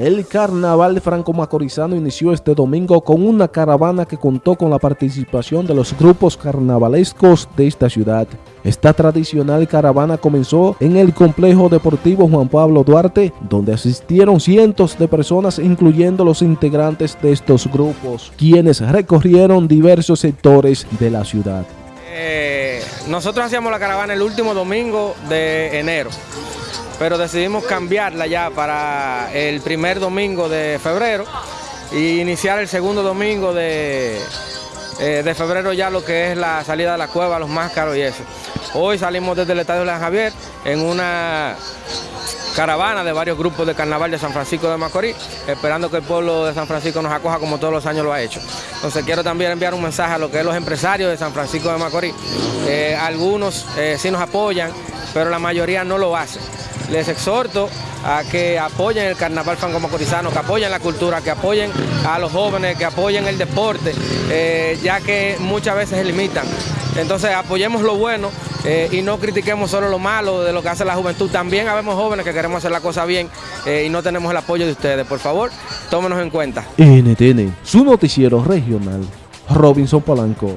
El carnaval franco-macorizano inició este domingo con una caravana que contó con la participación de los grupos carnavalescos de esta ciudad. Esta tradicional caravana comenzó en el complejo deportivo Juan Pablo Duarte, donde asistieron cientos de personas, incluyendo los integrantes de estos grupos, quienes recorrieron diversos sectores de la ciudad. Eh, nosotros hacíamos la caravana el último domingo de enero pero decidimos cambiarla ya para el primer domingo de febrero y iniciar el segundo domingo de, eh, de febrero ya lo que es la salida de la cueva, los máscaros y eso. Hoy salimos desde el Estadio de Javier en una caravana de varios grupos de carnaval de San Francisco de Macorís, esperando que el pueblo de San Francisco nos acoja como todos los años lo ha hecho. Entonces quiero también enviar un mensaje a lo que es los empresarios de San Francisco de Macorís. Eh, algunos eh, sí nos apoyan, pero la mayoría no lo hacen les exhorto a que apoyen el carnaval franco-macorizano, que apoyen la cultura, que apoyen a los jóvenes, que apoyen el deporte, eh, ya que muchas veces se limitan. Entonces apoyemos lo bueno eh, y no critiquemos solo lo malo de lo que hace la juventud. También habemos jóvenes que queremos hacer la cosa bien eh, y no tenemos el apoyo de ustedes. Por favor, tómenos en cuenta. NTN, su noticiero regional, Robinson Polanco.